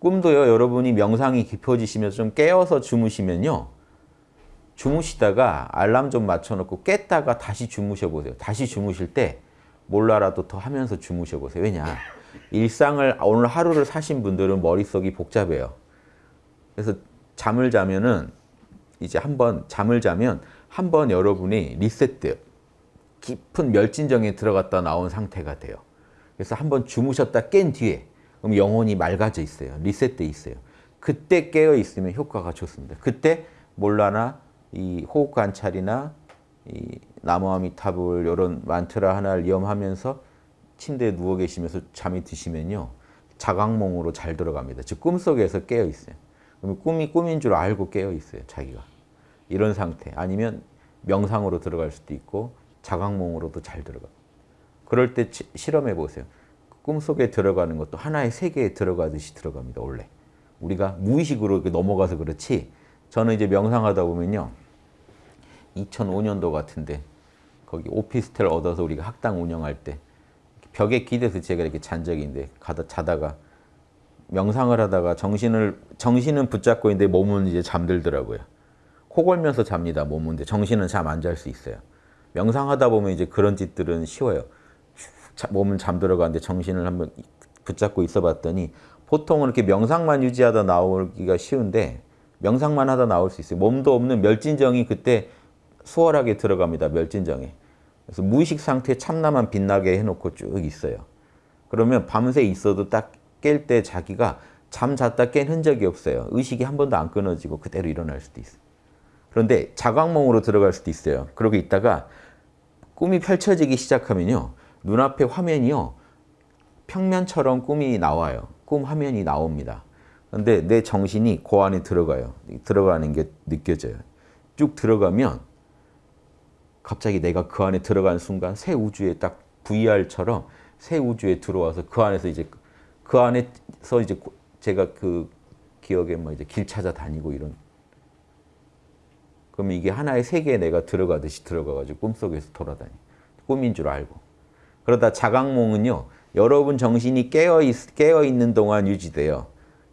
꿈도요 여러분이 명상이 깊어지시면서 좀 깨어서 주무시면요 주무시다가 알람 좀 맞춰놓고 깼다가 다시 주무셔 보세요. 다시 주무실 때 몰라라도 더 하면서 주무셔 보세요. 왜냐? 일상을 오늘 하루를 사신 분들은 머릿속이 복잡해요. 그래서 잠을 자면은 이제 한번 잠을 자면 한 번 여러분이 리셋돼요. 깊은 멸진정에 들어갔다 나온 상태가 돼요. 그래서 한번 주무셨다 깬 뒤에 그럼 영혼이 맑아져 있어요. 리셋돼 있어요. 그때 깨어 있으면 효과가 좋습니다. 그때 몰라나 이 호흡 관찰이나 이 나무아미타불 이런 만트라 하나를 염하면서 침대에 누워 계시면서 잠이 드시면요. 자각몽으로 잘 들어갑니다. 즉 꿈속에서 깨어 있어요. 그러면 꿈이 꿈인 줄 알고 깨어 있어요. 자기가. 이런 상태. 아니면 명상으로 들어갈 수도 있고 자각몽으로도 잘 들어가. 그럴 때 실험해 보세요. 꿈속에 들어가는 것도 하나의 세계에 들어가듯이 들어갑니다. 원래. 우리가 무의식으로 넘어가서 그렇지 저는 이제 명상하다 보면요. 2005년도 같은데 거기 오피스텔 얻어서 우리가 학당 운영할 때 벽에 기대서 제가 이렇게 잔 있는데 가다 자다가 명상을 하다가 정신을 정신은 붙잡고 있는데 몸은 이제 잠들더라고요. 코 골면서 잡니다. 몸은 정신은 잠 안 잘 수 있어요. 명상하다 보면 이제 그런 짓들은 쉬워요. 몸은 잠들어 가는데 정신을 한번 붙잡고 있어 봤더니 보통은 이렇게 명상만 유지하다 나오기가 쉬운데 명상만 하다 나올 수 있어요. 몸도 없는 멸진정이 그때 수월하게 들어갑니다. 멸진정에. 그래서 무의식 상태에 참나만 빛나게 해놓고 쭉 있어요. 그러면 밤새 있어도 딱 깰 때 자기가 잠 잤다 깬 흔적이 없어요. 의식이 한 번도 안 끊어지고 그대로 일어날 수도 있어요. 그런데 자각몽으로 들어갈 수도 있어요. 그러고 있다가 꿈이 펼쳐지기 시작하면요. 눈앞에 화면이요. 평면처럼 꿈이 나와요. 꿈 화면이 나옵니다. 근데 내 정신이 그 안에 들어가요. 들어가는 게 느껴져요. 쭉 들어가면 갑자기 내가 그 안에 들어가는 순간 새 우주에 딱 VR처럼 새 우주에 들어와서 그 안에서 이제 그 안에서 이제 제가 그 기억에 뭐 이제 길 찾아 다니고 이런 그러면 이게 하나의 세계에 내가 들어가듯이 들어가가지고 꿈속에서 돌아다니 꿈인 줄 알고 그러다 자각몽은요. 여러분 정신이 깨어, 있, 깨어 있는 동안 유지돼요.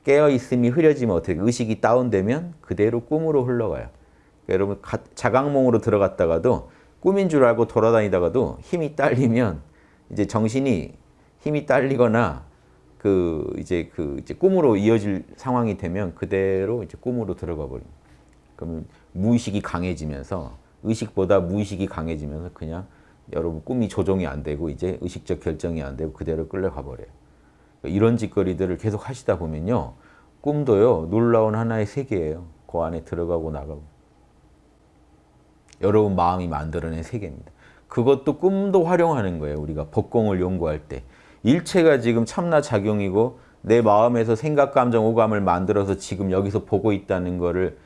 깨어 있음이 흐려지면 어떻게 의식이 다운되면 그대로 꿈으로 흘러가요. 그러니까 여러분 자각몽으로 들어갔다가도 꿈인 줄 알고 돌아다니다가도 힘이 딸리면 이제 정신이 힘이 딸리거나 그 이제 그 이제 꿈으로 이어질 상황이 되면 그대로 이제 꿈으로 들어가 버립니다. 그러면 무의식이 강해지면서 의식보다 무의식이 강해지면서 그냥 여러분 꿈이 조정이 안 되고 이제 의식적 결정이 안 되고 그대로 끌려가 버려요. 이런 짓거리들을 계속 하시다 보면요. 꿈도요. 놀라운 하나의 세계예요. 그 안에 들어가고 나가고. 여러분 마음이 만들어낸 세계입니다. 그것도 꿈도 활용하는 거예요. 우리가 법공을 연구할 때. 일체가 지금 참나 작용이고 내 마음에서 생각, 감정, 오감을 만들어서 지금 여기서 보고 있다는 거를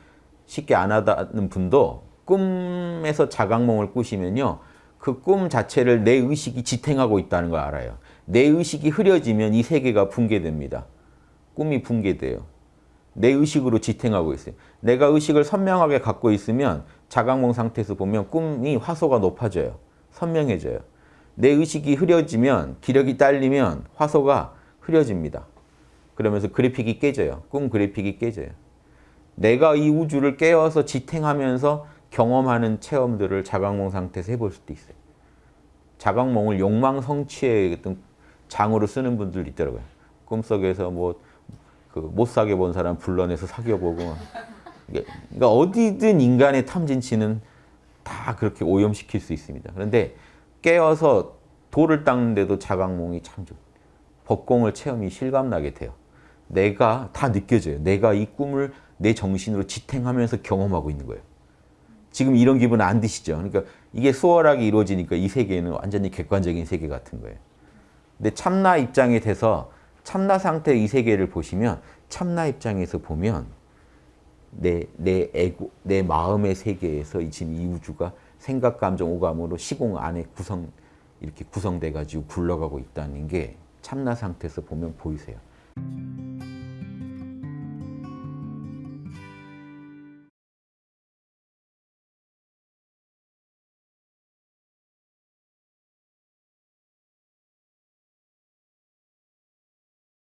쉽게 안 하다는 분도 꿈에서 자각몽을 꾸시면요. 그 꿈 자체를 내 의식이 지탱하고 있다는 걸 알아요. 내 의식이 흐려지면 이 세계가 붕괴됩니다. 꿈이 붕괴돼요. 내 의식으로 지탱하고 있어요. 내가 의식을 선명하게 갖고 있으면 자각몽 상태에서 보면 꿈이 화소가 높아져요. 선명해져요. 내 의식이 흐려지면 기력이 딸리면 화소가 흐려집니다. 그러면서 그래픽이 깨져요. 꿈 그래픽이 깨져요. 내가 이 우주를 깨워서 지탱하면서 경험하는 체험들을 자각몽 상태에서 해볼 수도 있어요. 자각몽을 욕망 성취의 어떤 장으로 쓰는 분들 있더라고요. 꿈속에서 뭐 그 못 사귀어 본 사람 불러내서 사귀어보고 그러니까 어디든 인간의 탐진치는 다 그렇게 오염시킬 수 있습니다. 그런데 깨어서 돌을 닦는데도 자각몽이 참 좋. 법공을 체험이 실감나게 돼요. 내가 다 느껴져요. 내가 이 꿈을 내 정신으로 지탱하면서 경험하고 있는 거예요. 지금 이런 기분 안 드시죠? 그러니까 이게 수월하게 이루어지니까 이 세계는 완전히 객관적인 세계 같은 거예요. 근데 참나 입장에 대해서 참나 상태의 이 세계를 보시면 참나 입장에서 보면 내, 내 에고, 내 마음의 세계에서 지금 이 우주가 생각, 감정, 오감으로 시공 안에 구성, 이렇게 구성돼 가지고 굴러가고 있다는 게 참나 상태에서 보면 보이세요.